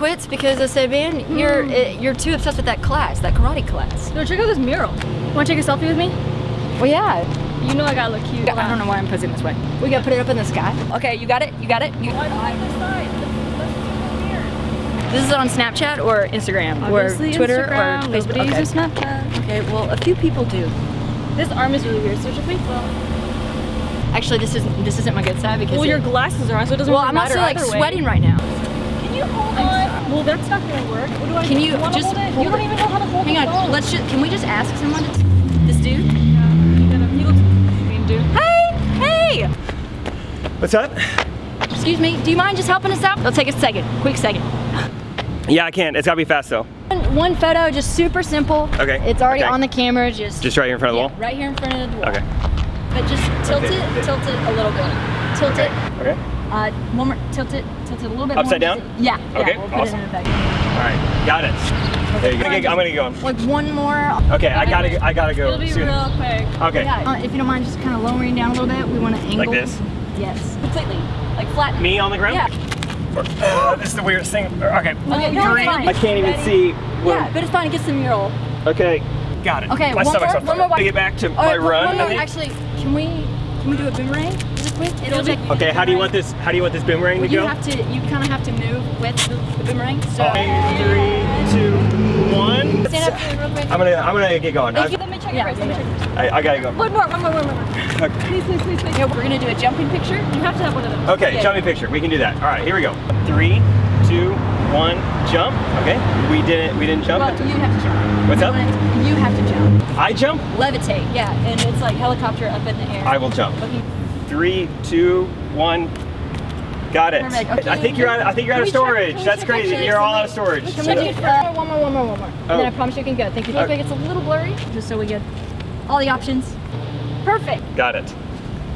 quits because I said, man, you're eh, you're too obsessed with that class, that karate class. Yo, check out this mural. Wanna take a selfie with me? Well, yeah. You know I gotta look cute. I don't know why I'm posing this way. We gotta put it up in the sky. Okay, you got it. You got it. You, Why do I have this side? this is on Snapchat or Instagram Obviously or Twitter Instagram, or Nobody Facebook. uses Snapchat. Okay. okay, well, a few people do. This arm is really weird, so should we well, Actually, this isn't this isn't my good side because well it- your glasses are on, so it doesn't well, really I'm also like way. sweating right now. Can you hold on? Well, that's not gonna work. What do I Can do? you wanna just hold it? hold You don't it? even know how to hold Hang the on, phone. let's just can we just ask someone? To, this dude. Yeah, he looks mean, dude. Hey, hey. What's up? Excuse me. Do you mind just helping us out? It'll take a second, quick second. Yeah, I can. It's gotta be fast though. One, one photo, just super simple. Okay, It's already okay. on the camera. Just Just right here in front of the yeah, wall? right here in front of the wall. Okay. But just tilt Okay. it, tilt it a little bit. Tilt it. Okay. Uh, one more. Tilt it. Tilt it a little bit Upside more. down? Yeah. Okay, Yeah, we'll awesome. it in the back. All right. Got it. You go. I'm gonna get going. Like one more. Okay, I gotta. I gotta go It'll be soon. real quick. Okay. Uh, if you don't mind, just kind of lowering down a little bit. We want to angle. Like this? Yes. Completely. Like flat. Me on the ground? Yeah. Uh, this is the weirdest thing. Okay. Okay. No. I can't even Ready? see. Where, Yeah, but it's fine. It gets the mural. Okay. Got it. Okay. My one stomach's more. on One more. To get back to my run. More. Actually, can we can we do a boomerang? Is it quick? It'll take. Okay. How do you want this? How do you want this boomerang to Well, you go? have to. You kind of have to move with the, the boomerang. So. Okay, three, two, one. Stand up for me real quick. I'm gonna. I'm gonna get going. Thank you. Let me check Yeah, it first. Let me yeah, check. I, I gotta go. One more, one more, one more. Okay. Please, please, please, please. Yeah, we're gonna do a jumping picture. You have to have one of those. Okay, Okay. jumping picture. We can do that. All right, here we go. Three, two, one, jump. Okay. We didn't. We didn't jump. Well, you have to jump. What's up? You have to jump. I jump. Levitate. Yeah, and it's like helicopter up in the air. I will jump. Looking- Three, two, one. Got it. Perfect. Okay. I think you're out. I think you're out of Can check- storage. That's crazy. actually You're all out of storage. Can So- we do uh, one more, one more, one more? And then Oh. I promise you can go. Thank you. Look Okay. like it's a little blurry, just so we get all the options. Perfect. Got it.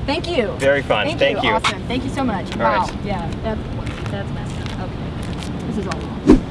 Thank you. Very fun. Thank, Thank you. you. Awesome. Thank you so much. All wow. right. Yeah. That, that's messed up. Okay. This is all wrong.